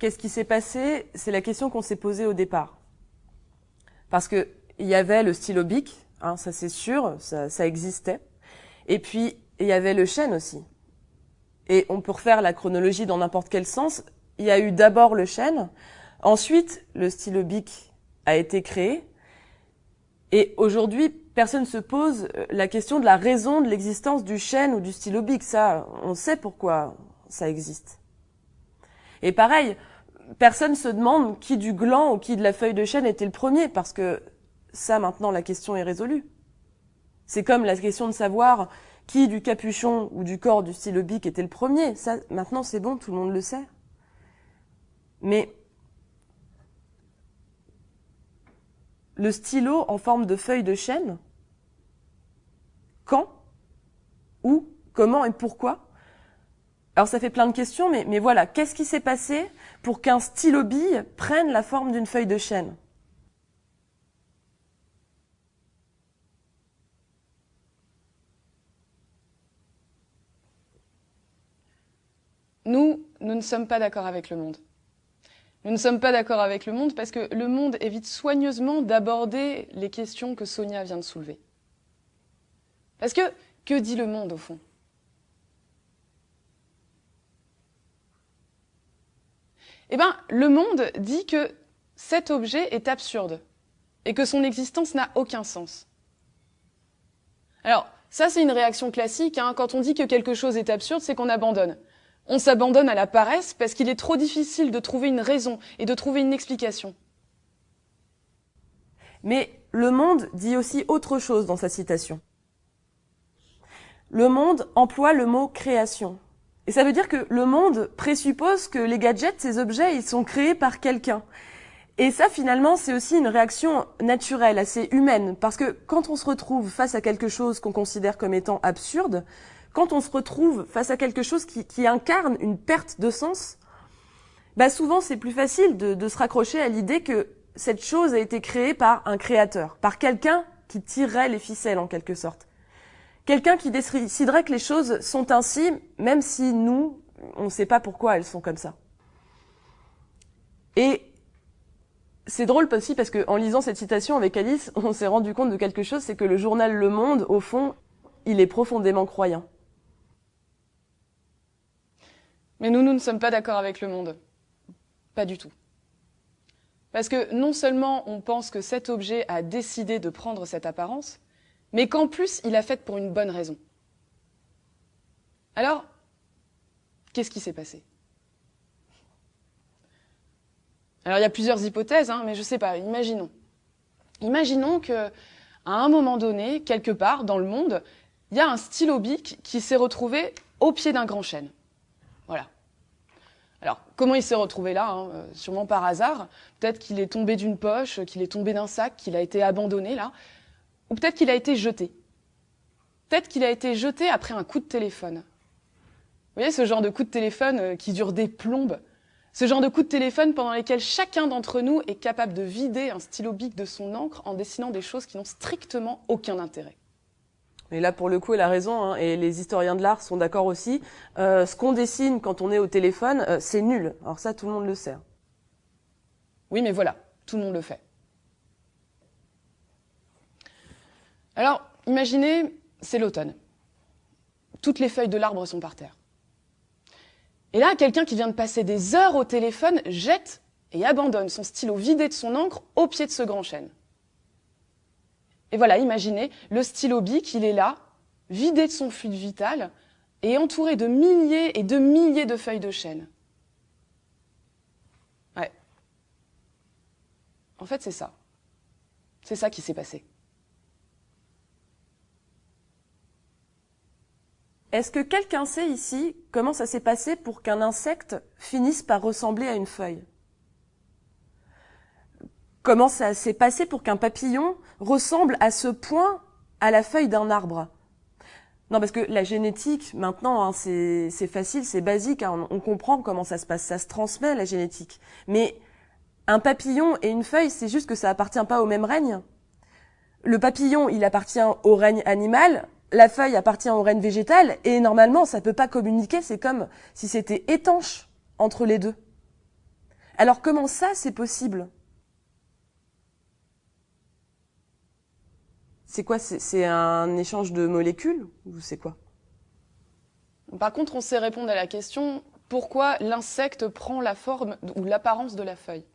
qu'est-ce qui s'est passé? C'est la question qu'on s'est posée au départ. Parce que il y avait le stylo bic, hein, ça c'est sûr, ça, ça existait. Et puis, il y avait le chêne aussi. Et on peut refaire la chronologie dans n'importe quel sens. Il y a eu d'abord le chêne, ensuite le stylo bic a été créé, et aujourd'hui, personne ne se pose la question de la raison de l'existence du chêne ou du stylo bic. Ça, on sait pourquoi ça existe. Et pareil, personne se demande qui du gland ou qui de la feuille de chêne était le premier, parce que ça, maintenant, la question est résolue. C'est comme la question de savoir qui du capuchon ou du corps du stylo bic était le premier. Ça, maintenant, c'est bon, tout le monde le sait. Mais le stylo en forme de feuille de chêne, quand, où, comment et pourquoi Alors ça fait plein de questions, mais, voilà, qu'est-ce qui s'est passé pour qu'un stylo bille prenne la forme d'une feuille de chêne? Nous, nous ne sommes pas d'accord avec le monde. Nous ne sommes pas d'accord avec le monde parce que le monde évite soigneusement d'aborder les questions que Sonia vient de soulever. Parce que, que dit le monde au fond? Eh bien, le monde dit que cet objet est absurde et que son existence n'a aucun sens. Alors, ça c'est une réaction classique. Hein. Quand on dit que quelque chose est absurde, c'est qu'on abandonne. On s'abandonne à la paresse parce qu'il est trop difficile de trouver une raison et de trouver une explication. Mais le monde dit aussi autre chose dans sa citation. Le monde emploie le mot création. Et ça veut dire que le monde présuppose que les gadgets, ces objets, ils sont créés par quelqu'un. Et ça, finalement, c'est aussi une réaction naturelle, assez humaine, parce que quand on se retrouve face à quelque chose qu'on considère comme étant absurde, quand on se retrouve face à quelque chose qui, incarne une perte de sens, bah souvent c'est plus facile de, de se raccrocher à l'idée que cette chose a été créée par un créateur, par quelqu'un qui tirerait les ficelles en quelque sorte. Quelqu'un qui déciderait que les choses sont ainsi, même si nous, on ne sait pas pourquoi elles sont comme ça. Et c'est drôle aussi parce qu'en lisant cette citation avec Alice, on s'est rendu compte de quelque chose, c'est que le journal Le Monde, au fond, il est profondément croyant. Mais nous, nous ne sommes pas d'accord avec le monde. Pas du tout. Parce que non seulement on pense que cet objet a décidé de prendre cette apparence, mais qu'en plus il a fait pour une bonne raison. Alors, qu'est-ce qui s'est passé? Alors il y a plusieurs hypothèses, hein, mais je sais pas, imaginons. Imaginons que à un moment donné, quelque part dans le monde, il y a un stylo bic qui s'est retrouvé au pied d'un grand chêne. Voilà. Alors, comment il s'est retrouvé là hein, euh, Sûrement par hasard. Peut-être qu'il est tombé d'une poche, qu'il est tombé d'un sac, qu'il a été abandonné là. Ou peut-être qu'il a été jeté. Peut-être qu'il a été jeté après un coup de téléphone. Vous voyez ce genre de coup de téléphone euh, qui dure des plombes? Ce genre de coup de téléphone pendant lesquels chacun d'entre nous est capable de vider un stylo bic de son encre en dessinant des choses qui n'ont strictement aucun intérêt. Et là, pour le coup, elle a raison, hein, et les historiens de l'art sont d'accord aussi. Euh, ce qu'on dessine quand on est au téléphone, euh, c'est nul. Alors ça, tout le monde le sait. Oui, mais voilà, tout le monde le fait. Alors, imaginez, c'est l'automne. Toutes les feuilles de l'arbre sont par terre. Et là, quelqu'un qui vient de passer des heures au téléphone jette et abandonne son stylo vidé de son encre au pied de ce grand chêne. Et voilà, imaginez, le stylo bic, il est là, vidé de son fluide vital, et entouré de milliers et de milliers de feuilles de chêne. Ouais. En fait, c'est ça. C'est ça qui s'est passé. Est-ce que quelqu'un sait ici comment ça s'est passé pour qu'un insecte finisse par ressembler à une feuille? Comment ça s'est passé pour qu'un papillon ressemble à ce point à la feuille d'un arbre? Non, parce que la génétique, maintenant, hein, c'est facile, c'est basique, hein, on, comprend comment ça se passe, ça se transmet, la génétique. Mais un papillon et une feuille, c'est juste que ça appartient pas au même règne? Le papillon, il appartient au règne animal, la feuille appartient au règne végétal, et normalement, ça peut pas communiquer, c'est comme si c'était étanche entre les deux. Alors comment ça, c'est possible? C'est quoi? C'est un échange de molécules ou c'est quoi? Par contre, on sait répondre à la question pourquoi l'insecte prend la forme ou l'apparence de la feuille?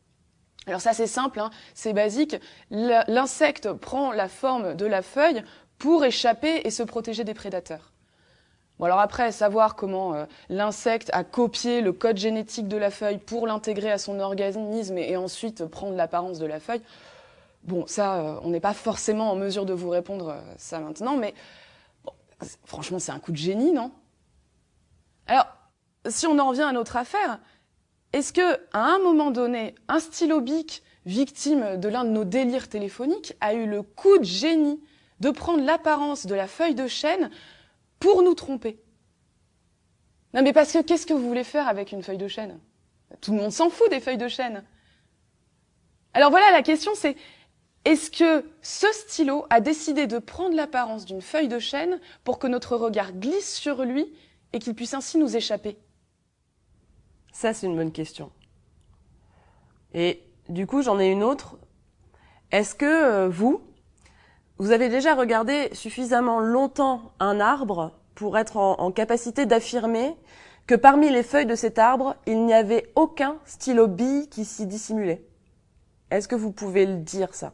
Alors ça c'est simple, hein, c'est basique. L'insecte prend la forme de la feuille pour échapper et se protéger des prédateurs. Bon alors après, savoir comment euh, l'insecte a copié le code génétique de la feuille pour l'intégrer à son organisme et, ensuite prendre l'apparence de la feuille, bon ça, euh, on n'est pas forcément en mesure de vous répondre euh, ça maintenant, mais franchement c'est un coup de génie, non? Alors, si on en revient à notre affaire, est-ce que à un moment donné, un stylo bic victime de l'un de nos délires téléphoniques a eu le coup de génie? De prendre l'apparence de la feuille de chêne pour nous tromper. Non mais parce que qu'est-ce que vous voulez faire avec une feuille de chêne? Tout le monde s'en fout des feuilles de chêne. Alors voilà, la question c'est, est-ce que ce stylo a décidé de prendre l'apparence d'une feuille de chêne pour que notre regard glisse sur lui et qu'il puisse ainsi nous échapper? Ça, c'est une bonne question. Et du coup, j'en ai une autre. Est-ce que euh, vous, vous avez déjà regardé suffisamment longtemps un arbre pour être en, capacité d'affirmer que parmi les feuilles de cet arbre, il n'y avait aucun stylo bille qui s'y dissimulait. Est-ce que vous pouvez le dire ça?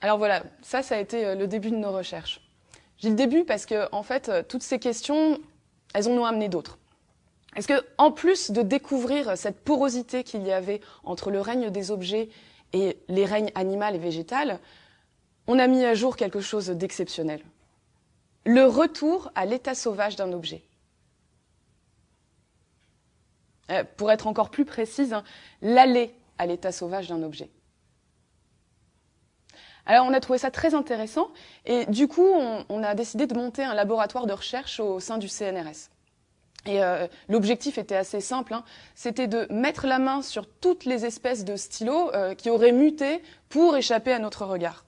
Alors voilà, ça, ça a été euh, le début de nos recherches. J'ai le début parce que, en fait, euh, toutes ces questions, elles en ont amené d'autres. Est-ce que, en plus de découvrir cette porosité qu'il y avait entre le règne des objets et les règnes animal et végétal, on a mis à jour quelque chose d'exceptionnel. Le retour à l'état sauvage d'un objet. Euh, pour être encore plus précise, hein, l'aller à l'état sauvage d'un objet. Alors on a trouvé ça très intéressant et du coup on, a décidé de monter un laboratoire de recherche au sein du CNRS. Et euh, l'objectif était assez simple, hein. c'était de mettre la main sur toutes les espèces de stylos euh, qui auraient muté pour échapper à notre regard.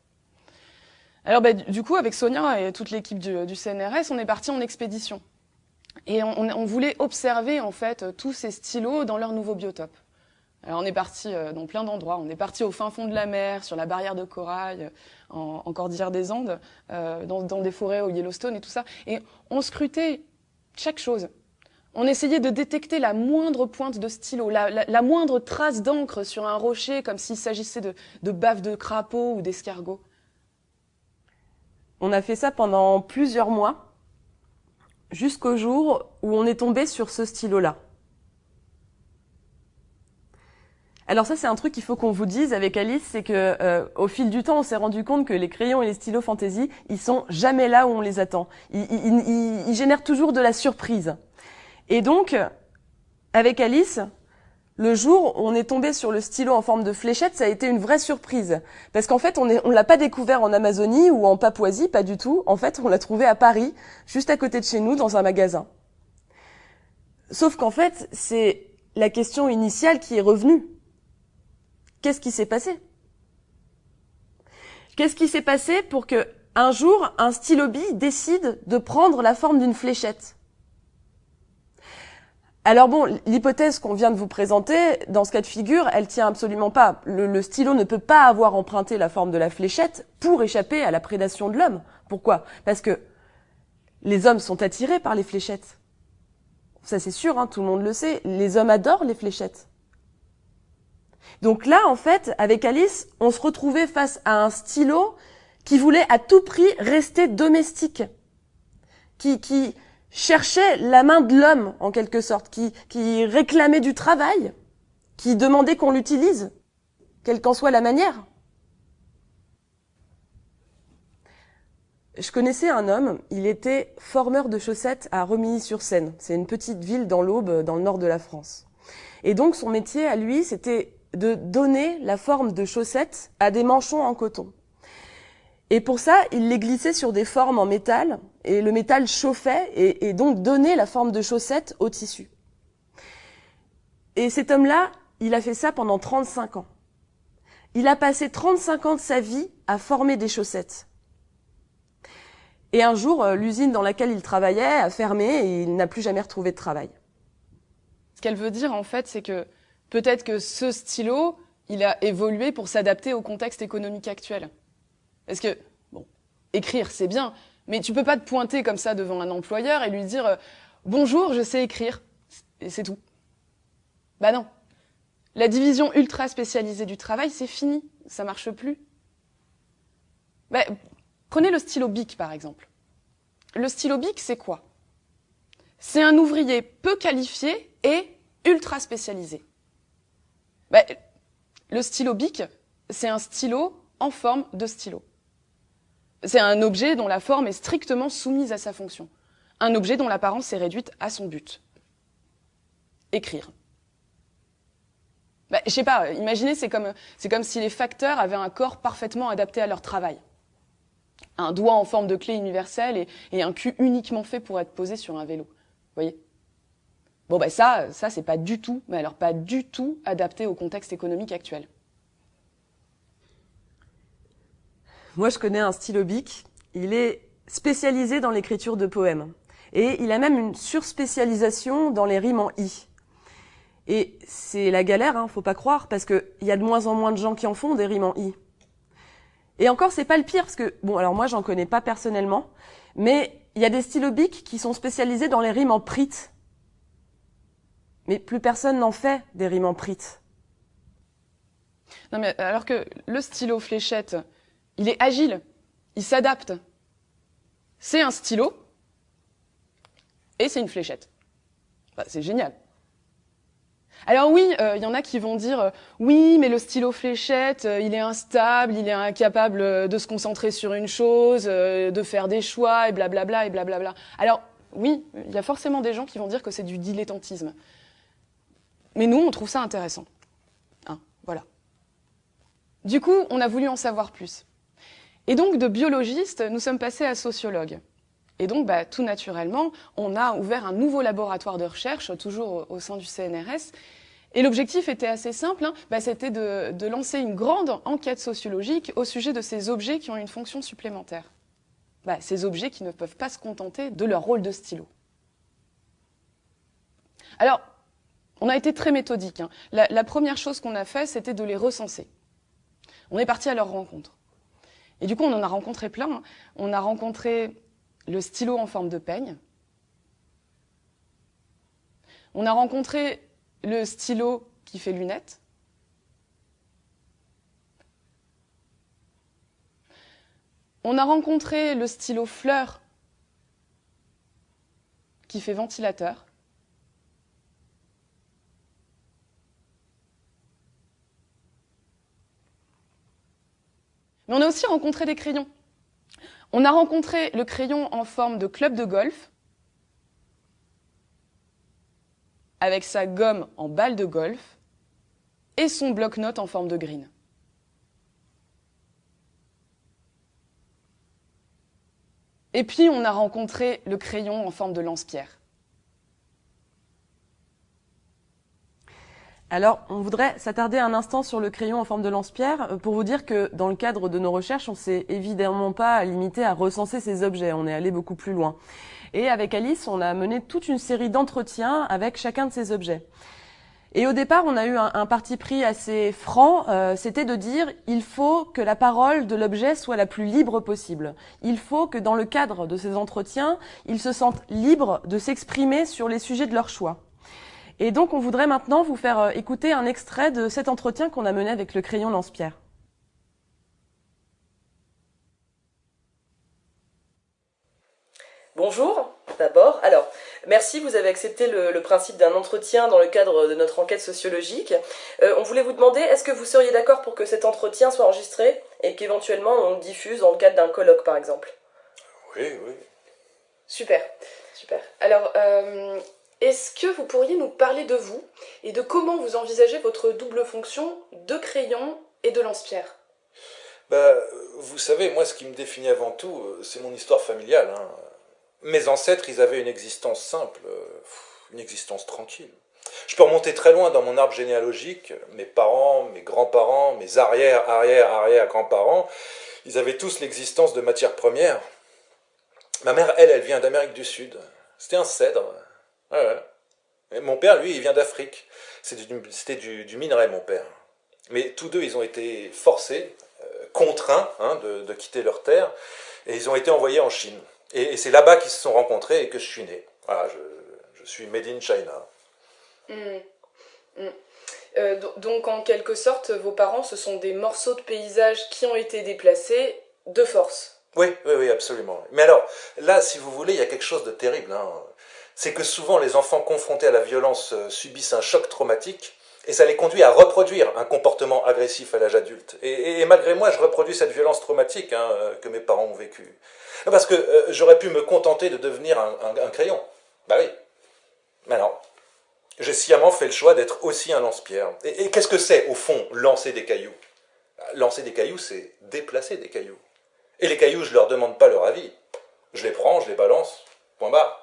Alors bah, du coup, avec Sonia et toute l'équipe du, CNRS, on est parti en expédition. Et on, voulait observer en fait tous ces stylos dans leur nouveau biotope. Alors on est parti euh, dans plein d'endroits. On est parti au fin fond de la mer, sur la barrière de corail, en, en Cordillère des Andes, dans, dans des forêts au Yellowstone et tout ça. Et on scrutait chaque chose. On essayait de détecter la moindre pointe de stylo, la, moindre trace d'encre sur un rocher, comme s'il s'agissait de, de de crapaud ou d'escargot. On a fait ça pendant plusieurs mois, jusqu'au jour où on est tombé sur ce stylo-là. Alors ça, c'est un truc qu'il faut qu'on vous dise avec Alice, c'est que euh, au fil du temps, on s'est rendu compte que les crayons et les stylos fantasy, ils sont jamais là où on les attend. ils génèrent toujours de la surprise. Et donc, avec Alice, le jour où on est tombé sur le stylo en forme de fléchette, ça a été une vraie surprise. Parce qu'en fait, on ne l'a pas découvert en Amazonie ou en Papouasie, pas du tout. En fait, on l'a trouvé à Paris, juste à côté de chez nous, dans un magasin. Sauf qu'en fait, c'est la question initiale qui est revenue. Qu'est-ce qui s'est passé? Qu'est-ce qui s'est passé pour que un jour, un stylo bille décide de prendre la forme d'une fléchette? Alors bon, l'hypothèse qu'on vient de vous présenter, dans ce cas de figure, elle tient absolument pas. Le, stylo ne peut pas avoir emprunté la forme de la fléchette pour échapper à la prédation de l'homme. Pourquoi? Parce que les hommes sont attirés par les fléchettes. Ça c'est sûr, hein, tout le monde le sait. Les hommes adorent les fléchettes. Donc là, en fait, avec Alice, on se retrouvait face à un stylo qui voulait à tout prix rester domestique, qui, qui, cherchait la main de l'homme, en quelque sorte, qui, qui réclamait du travail, qui demandait qu'on l'utilise, quelle qu'en soit la manière. Je connaissais un homme, il était formeur de chaussettes à Remilly-sur-Seine. C'est une petite ville dans l'Aube, dans le nord de la France. Et donc son métier à lui, c'était de donner la forme de chaussettes à des manchons en coton. Et pour ça, il les glissait sur des formes en métal, et le métal chauffait et, donc donnait la forme de chaussette au tissu. Et cet homme-là, il a fait ça pendant 35 ans. Il a passé 35 ans de sa vie à former des chaussettes. Et un jour, euh, l'usine dans laquelle il travaillait a fermé et il n'a plus jamais retrouvé de travail. Ce qu'elle veut dire, en fait, c'est que peut-être que ce stylo, il a évolué pour s'adapter au contexte économique actuel. Parce que, bon, écrire, c'est bien, mais tu peux pas te pointer comme ça devant un employeur et lui dire euh, Bonjour, je sais écrire. Et c'est tout. Bah non. La division ultra spécialisée du travail, c'est fini. Ça marche plus. Bah, prenez le stylo BIC, par exemple. Le stylo BIC, c'est quoi? C'est un ouvrier peu qualifié et ultra spécialisé. Bah, le stylo BIC, c'est un stylo en forme de stylo. C'est un objet dont la forme est strictement soumise à sa fonction. Un objet dont l'apparence est réduite à son but. Écrire. Bah, je sais pas, imaginez, c'est comme, comme si les facteurs avaient un corps parfaitement adapté à leur travail. Un doigt en forme de clé universelle et, un cul uniquement fait pour être posé sur un vélo. Vous voyez? Bon, ben ça, ça c'est pas du tout, mais alors pas du tout adapté au contexte économique actuel. Moi, je connais un stylo bic. Il est spécialisé dans l'écriture de poèmes. Et il a même une surspécialisation dans les rimes en i. Et c'est la galère, hein, faut pas croire, parce qu'il y a de moins en moins de gens qui en font des rimes en i. Et encore, c'est pas le pire, parce que, bon, alors moi, j'en connais pas personnellement, mais il y a des stylos qui sont spécialisés dans les rimes en prit. Mais plus personne n'en fait des rimes en prit. Non, mais alors que le stylo fléchette, il est agile, il s'adapte. C'est un stylo et c'est une fléchette. Bah, c'est génial. Alors oui, il euh, y en a qui vont dire euh, oui, mais le stylo fléchette, euh, il est instable, il est incapable de se concentrer sur une chose, de faire des choix et blablabla et blablabla. Alors oui, il y a forcément des gens qui vont dire que c'est du dilettantisme. Mais nous, on trouve ça intéressant. Hein, voilà. Du coup, on a voulu en savoir plus. Et donc, de biologiste, nous sommes passés à sociologue. Et donc, bah, tout naturellement, on a ouvert un nouveau laboratoire de recherche, toujours au, sein du CNRS. Et l'objectif était assez simple, hein, bah, c'était de, lancer une grande enquête sociologique au sujet de ces objets qui ont une fonction supplémentaire. Bah, ces objets qui ne peuvent pas se contenter de leur rôle de stylo. Alors, on a été très méthodique. Hein. La, la première chose qu'on a fait, c'était de les recenser. On est parti à leur rencontre. Et du coup, on en a rencontré plein. On a rencontré le stylo en forme de peigne. On a rencontré le stylo qui fait lunettes. On a rencontré le stylo fleur qui fait ventilateur. Mais on a aussi rencontré des crayons. On a rencontré le crayon en forme de club de golf, avec sa gomme en balle de golf et son bloc-notes en forme de green. Et puis on a rencontré le crayon en forme de lance-pierre. Alors, on voudrait s'attarder un instant sur le crayon en forme de lance-pierre euh, pour vous dire que dans le cadre de nos recherches, on s'est évidemment pas limité à recenser ces objets, on est allé beaucoup plus loin. Et avec Alice, on a mené toute une série d'entretiens avec chacun de ces objets. Et au départ, on a eu un, parti pris assez franc, euh, c'était de dire il faut que la parole de l'objet soit la plus libre possible. Il faut que dans le cadre de ces entretiens, ils se sentent libres de s'exprimer sur les sujets de leur choix. Et donc, on voudrait maintenant vous faire euh, écouter un extrait de cet entretien qu'on a mené avec le crayon lance-pierre. Bonjour, d'abord. Alors, merci, vous avez accepté le, principe d'un entretien dans le cadre de notre enquête sociologique. Euh, on voulait vous demander, est-ce que vous seriez d'accord pour que cet entretien soit enregistré et qu'éventuellement on le diffuse dans le cadre d'un colloque, par exemple? Oui, oui. Super, super. Alors, euh, est-ce que vous pourriez nous parler de vous et de comment vous envisagez votre double fonction de crayon et de lance-pierre? Bah, Vous savez, moi ce qui me définit avant tout, euh, c'est mon histoire familiale. Hein. Mes ancêtres, ils avaient une existence simple, euh, une existence tranquille. Je peux remonter très loin dans mon arbre généalogique. Mes parents, mes grands-parents, mes arrière, arrière, arrière grands-parents, ils avaient tous l'existence de matières premières. Ma mère, elle, elle vient d'Amérique du Sud. C'était un cèdre. Ouais, mon père, lui, il vient d'Afrique. C'était du, minerai, mon père. Mais tous deux, ils ont été forcés, euh, contraints hein, de, quitter leur terre, et ils ont été envoyés en Chine. Et, c'est là-bas qu'ils se sont rencontrés et que je suis né. Voilà, je, suis made in China. Mmh. Mmh. Euh, donc, en quelque sorte, vos parents, ce sont des morceaux de paysage qui ont été déplacés de force. Oui, oui, oui, absolument. Mais alors, là, si vous voulez, il y a quelque chose de terrible. Hein c'est que souvent les enfants confrontés à la violence euh, subissent un choc traumatique et ça les conduit à reproduire un comportement agressif à l'âge adulte. Et, malgré moi, je reproduis cette violence traumatique hein, euh, que mes parents ont vécue. Parce que euh, j'aurais pu me contenter de devenir un, crayon. Bah oui. Mais non. J'ai sciemment fait le choix d'être aussi un lance-pierre. Et, qu'est-ce que c'est, au fond, lancer des cailloux? Lancer des cailloux, c'est déplacer des cailloux. Et les cailloux, je leur demande pas leur avis. Je les prends, je les balance. Point barre.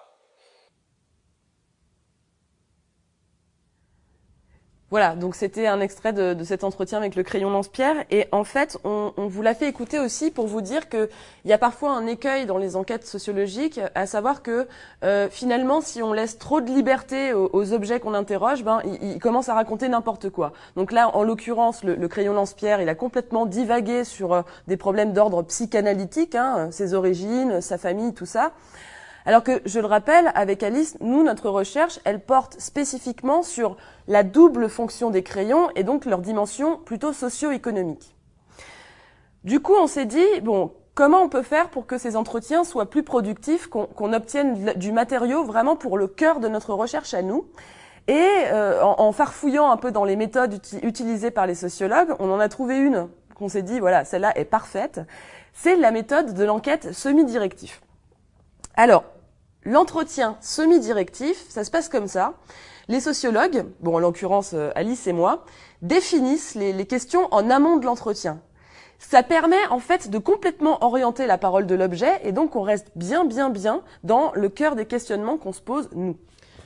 Voilà, donc c'était un extrait de, cet entretien avec le crayon lance-pierre. Et en fait, on, vous l'a fait écouter aussi pour vous dire qu'il y a parfois un écueil dans les enquêtes sociologiques, à savoir que euh, finalement, si on laisse trop de liberté aux, objets qu'on interroge, ben, ils, commencent à raconter n'importe quoi. Donc là, en l'occurrence, le, crayon lance-pierre, il a complètement divagué sur euh, des problèmes d'ordre psychanalytique, hein, ses origines, sa famille, tout ça. Alors que, je le rappelle, avec Alice, nous, notre recherche, elle porte spécifiquement sur la double fonction des crayons et donc leur dimension plutôt socio-économique. Du coup, on s'est dit, bon, comment on peut faire pour que ces entretiens soient plus productifs, qu'on obtienne du matériau vraiment pour le cœur de notre recherche à nous? Et euh, en, farfouillant un peu dans les méthodes utilisées par les sociologues, on en a trouvé une qu'on s'est dit, voilà, celle-là est parfaite. C'est la méthode de l'enquête semi-directive. Alors, L'entretien semi-directif, ça se passe comme ça. Les sociologues, bon en l'occurrence euh, Alice et moi, définissent les, questions en amont de l'entretien. Ça permet en fait de complètement orienter la parole de l'objet et donc on reste bien bien bien dans le cœur des questionnements qu'on se pose nous.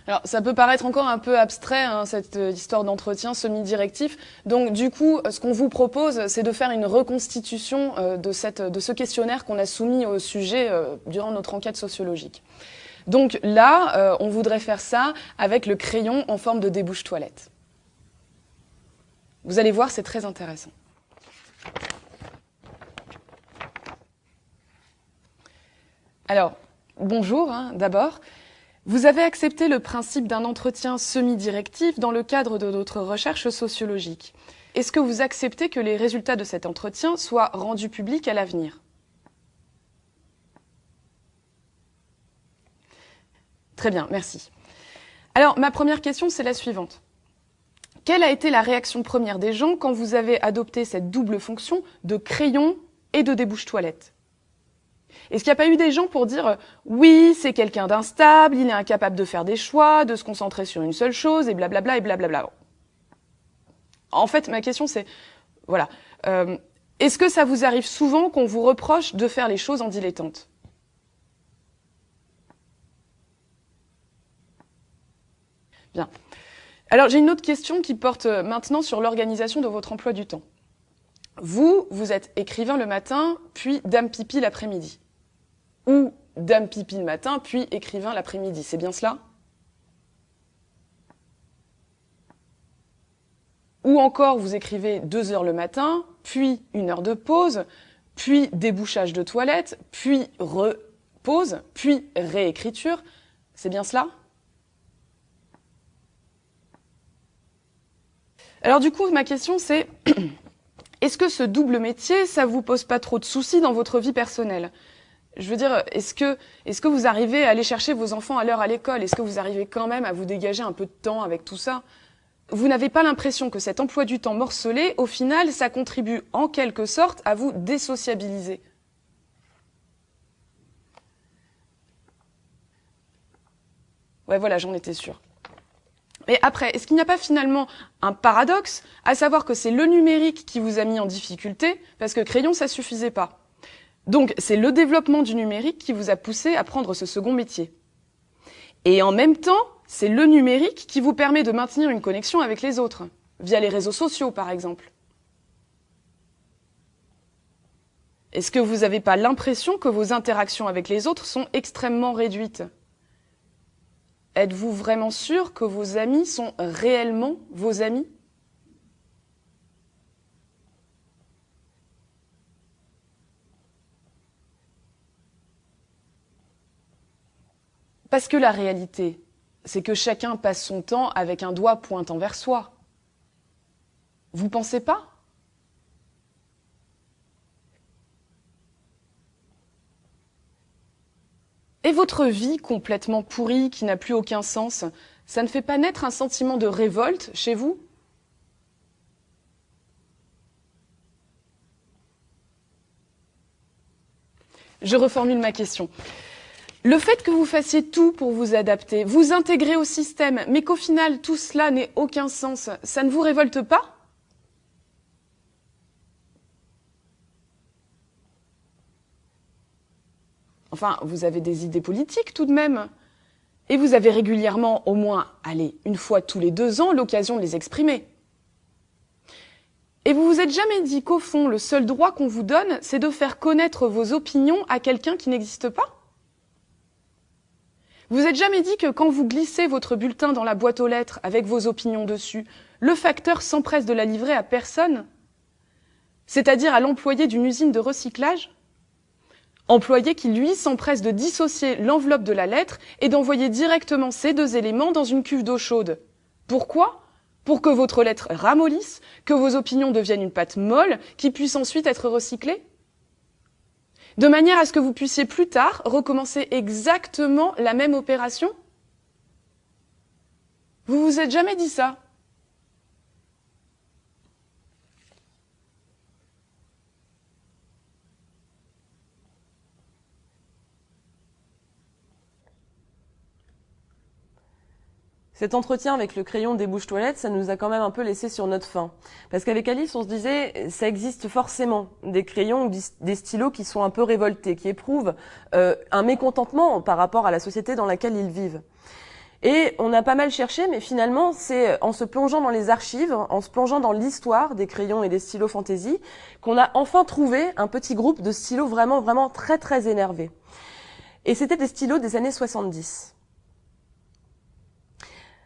Alors, ça peut paraître encore un peu abstrait, hein, cette euh, histoire d'entretien semi-directif. Donc, du coup, ce qu'on vous propose, c'est de faire une reconstitution euh, de, cette, de ce questionnaire qu'on a soumis au sujet durant notre enquête sociologique. Donc là, euh, on voudrait faire ça avec le crayon en forme de débouche toilette. Vous allez voir, c'est très intéressant. Alors, bonjour hein, d'abord. Vous avez accepté le principe d'un entretien semi-directif dans le cadre de notre recherche sociologique. Est-ce que vous acceptez que les résultats de cet entretien soient rendus publics à l'avenir? Très bien, merci. Alors, ma première question, c'est la suivante. Quelle a été la réaction première des gens quand vous avez adopté cette double fonction de crayon et de débouche toilette? Est-ce qu'il n'y a pas eu des gens pour dire oui, c'est quelqu'un d'instable, il est incapable de faire des choix, de se concentrer sur une seule chose, et blablabla, et blablabla En fait, ma question c'est, voilà, euh, est-ce que ça vous arrive souvent qu'on vous reproche de faire les choses en dilettante? Bien. Alors j'ai une autre question qui porte euh, maintenant sur l'organisation de votre emploi du temps. Vous, vous êtes écrivain le matin, puis dame pipi l'après-midi. Ou dame pipi le matin, puis écrivain l'après-midi. C'est bien cela? Ou encore, vous écrivez deux heures le matin, puis une heure de pause, puis débouchage de toilette, puis repose, puis réécriture. C'est bien cela? Alors du coup, ma question c'est, est-ce que ce double métier, ça vous pose pas trop de soucis dans votre vie personnelle? Je veux dire, est-ce que, vous arrivez à aller chercher vos enfants à l'heure à l'école? Est-ce que vous arrivez quand même à vous dégager un peu de temps avec tout ça? Vous n'avez pas l'impression que cet emploi du temps morcelé, au final, ça contribue en quelque sorte à vous désociabiliser? Ouais, voilà, j'en étais sûre. Mais après, est-ce qu'il n'y a pas finalement un paradoxe, à savoir que c'est le numérique qui vous a mis en difficulté, parce que crayon, ça suffisait pas? Donc, c'est le développement du numérique qui vous a poussé à prendre ce second métier. Et en même temps, c'est le numérique qui vous permet de maintenir une connexion avec les autres, via les réseaux sociaux, par exemple. Est-ce que vous n'avez pas l'impression que vos interactions avec les autres sont extrêmement réduites? Êtes-vous vraiment sûr que vos amis sont réellement vos amis? Parce que la réalité, c'est que chacun passe son temps avec un doigt pointant vers soi. Vous pensez pas? Et votre vie complètement pourrie, qui n'a plus aucun sens, ça ne fait pas naître un sentiment de révolte chez vous? Je reformule ma question. Le fait que vous fassiez tout pour vous adapter, vous intégrer au système, mais qu'au final tout cela n'ait aucun sens, ça ne vous révolte pas? Enfin, vous avez des idées politiques tout de même. Et vous avez régulièrement, au moins, allez, une fois tous les deux ans, l'occasion de les exprimer. Et vous vous êtes jamais dit qu'au fond, le seul droit qu'on vous donne, c'est de faire connaître vos opinions à quelqu'un qui n'existe pas? Vous êtes jamais dit que quand vous glissez votre bulletin dans la boîte aux lettres avec vos opinions dessus, le facteur s'empresse de la livrer à personne? C'est-à-dire à l'employé d'une usine de recyclage? Employé qui, lui, s'empresse de dissocier l'enveloppe de la lettre et d'envoyer directement ces deux éléments dans une cuve d'eau chaude. Pourquoi? Pour que votre lettre ramollisse, que vos opinions deviennent une pâte molle qui puisse ensuite être recyclée? De manière à ce que vous puissiez plus tard recommencer exactement la même opération? Vous vous êtes jamais dit ça? Cet entretien avec le crayon des bouches toilettes, ça nous a quand même un peu laissé sur notre faim. Parce qu'avec Alice, on se disait, ça existe forcément des crayons ou des stylos qui sont un peu révoltés, qui éprouvent euh, un mécontentement par rapport à la société dans laquelle ils vivent. Et on a pas mal cherché, mais finalement, c'est en se plongeant dans les archives, en se plongeant dans l'histoire des crayons et des stylos fantasy, qu'on a enfin trouvé un petit groupe de stylos vraiment, vraiment très, très énervés. Et c'était des stylos des années 70.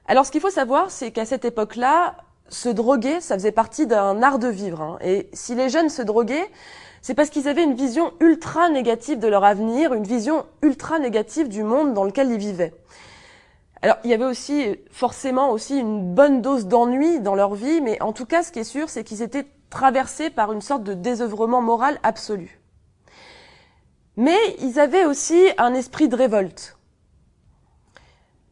Alors, ce qu'il faut savoir, c'est qu'à cette époque-là, se droguer, ça faisait partie d'un art de vivre. Hein. Et si les jeunes se droguaient, c'est parce qu'ils avaient une vision ultra négative de leur avenir, une vision ultra négative du monde dans lequel ils vivaient. Alors, il y avait aussi forcément aussi une bonne dose d'ennui dans leur vie, mais en tout cas, ce qui est sûr, c'est qu'ils étaient traversés par une sorte de désœuvrement moral absolu. Mais ils avaient aussi un esprit de révolte.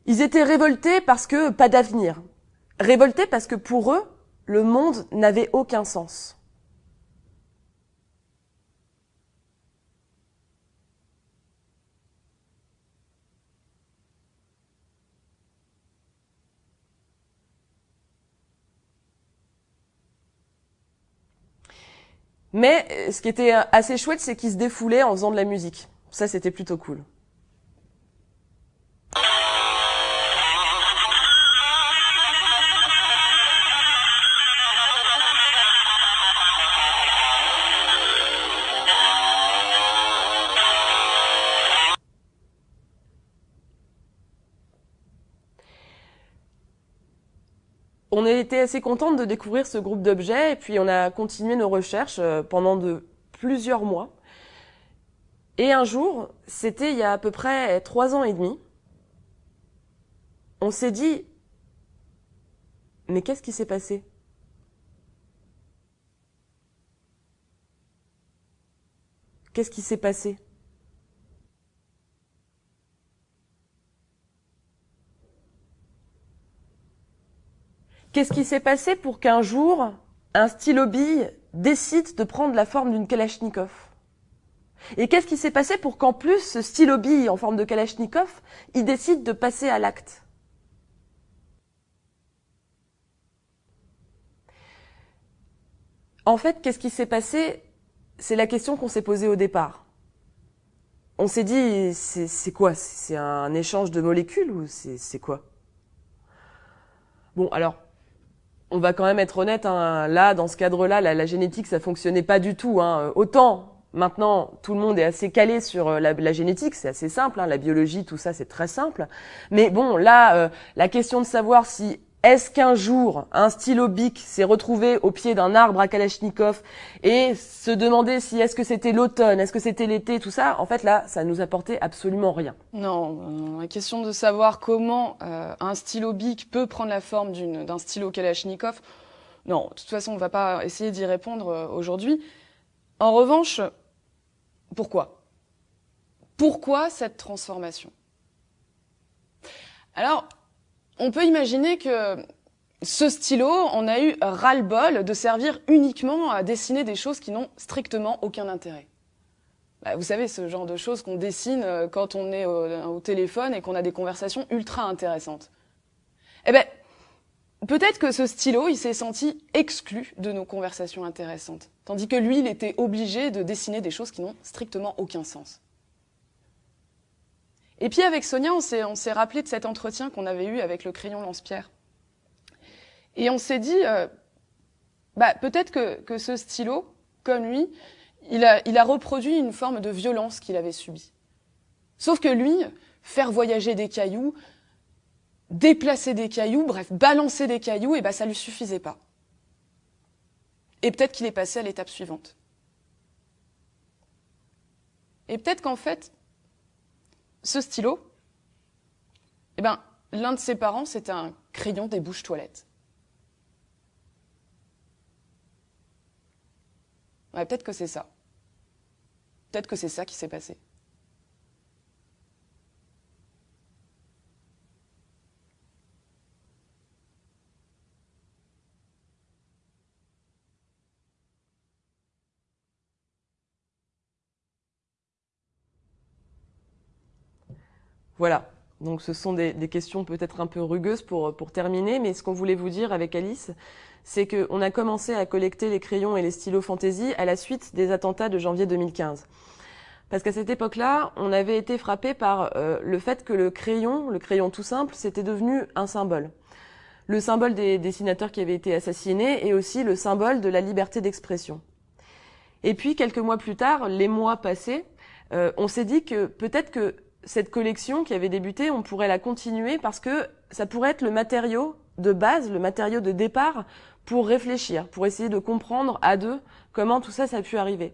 Ils étaient révoltés parce que pas d'avenir. Révoltés parce que pour eux, le monde n'avait aucun sens. Mais ce qui était assez chouette, c'est qu'ils se défoulaient en faisant de la musique. Ça, c'était plutôt cool. On a été assez contente de découvrir ce groupe d'objets et puis on a continué nos recherches euh, pendant de plusieurs mois. Et un jour, c'était il y a à peu près trois ans et demi, on s'est dit, mais qu'est-ce qui s'est passé? Qu'est-ce qui s'est passé? Qu'est-ce qui s'est passé pour qu'un jour, un stylo bille décide de prendre la forme d'une Kalachnikov? Et qu'est-ce qui s'est passé pour qu'en plus, ce stylo bille en forme de Kalachnikov, il décide de passer à l'acte? En fait, qu'est-ce qui s'est passé? C'est la question qu'on s'est posée au départ. On s'est dit, c'est quoi? C'est un échange de molécules ou c'est quoi? Bon, alors, on va quand même être honnête, hein, là, dans ce cadre-là, la, génétique, ça fonctionnait pas du tout. Hein. Autant Maintenant, tout le monde est assez calé sur euh, la, génétique, c'est assez simple, hein, la biologie, tout ça, c'est très simple. Mais bon, là, euh, la question de savoir si est-ce qu'un jour un stylo bic s'est retrouvé au pied d'un arbre à Kalachnikov et se demander si est-ce que c'était l'automne, est-ce que c'était l'été, tout ça, en fait là, ça nous apportait absolument rien. Non, euh, la question de savoir comment un stylo bic peut prendre la forme d'un stylo Kalachnikov, non, de toute façon, on ne va pas essayer d'y répondre aujourd'hui. En revanche, pourquoi? Pourquoi cette transformation? Alors, on peut imaginer que ce stylo, on a eu ras-le-bol de servir uniquement à dessiner des choses qui n'ont strictement aucun intérêt. Bah, vous savez, ce genre de choses qu'on dessine euh, quand on est au, téléphone et qu'on a des conversations ultra intéressantes. Eh ben, peut-être que ce stylo, il s'est senti exclu de nos conversations intéressantes. Tandis que lui, il était obligé de dessiner des choses qui n'ont strictement aucun sens. Et puis avec Sonia, on s'est rappelé de cet entretien qu'on avait eu avec le crayon lance-pierre. Et on s'est dit, euh, bah, peut-être que, ce stylo, comme lui, il a, il a reproduit une forme de violence qu'il avait subie. Sauf que lui, faire voyager des cailloux, déplacer des cailloux, bref, balancer des cailloux, et eh ben ça lui suffisait pas. Et peut-être qu'il est passé à l'étape suivante. Et peut-être qu'en fait, ce stylo, eh ben, l'un de ses parents, c'était un crayon des bouches toilettes. Ouais, peut-être que c'est ça. Peut-être que c'est ça qui s'est passé. Voilà. Donc ce sont des, questions peut-être un peu rugueuses pour, pour terminer, mais ce qu'on voulait vous dire avec Alice, c'est qu'on a commencé à collecter les crayons et les stylos fantaisie à la suite des attentats de janvier 2015. Parce qu'à cette époque-là, on avait été frappé par euh, le fait que le crayon, le crayon tout simple, c'était devenu un symbole. Le symbole des dessinateurs qui avaient été assassinés et aussi le symbole de la liberté d'expression. Et puis, quelques mois plus tard, les mois passés, euh, on s'est dit que peut-être que cette collection qui avait débuté, on pourrait la continuer parce que ça pourrait être le matériau de base, le matériau de départ pour réfléchir, pour essayer de comprendre à deux comment tout ça, ça a pu arriver.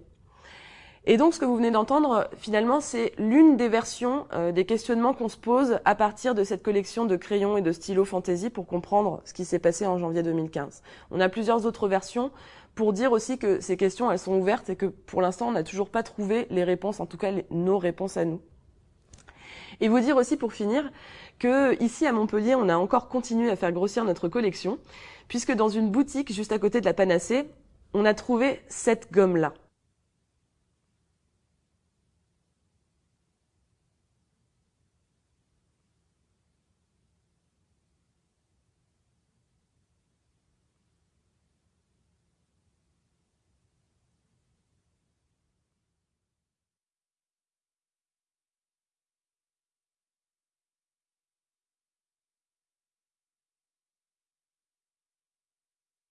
Et donc, ce que vous venez d'entendre, finalement, c'est l'une des versions euh, des questionnements qu'on se pose à partir de cette collection de crayons et de stylos fantasy pour comprendre ce qui s'est passé en janvier 2015. On a plusieurs autres versions pour dire aussi que ces questions, elles sont ouvertes et que pour l'instant, on n'a toujours pas trouvé les réponses, en tout cas nos réponses à nous. Et vous dire aussi pour finir que ici à Montpellier, on a encore continué à faire grossir notre collection, puisque dans une boutique juste à côté de la Panacée, on a trouvé cette gomme-là.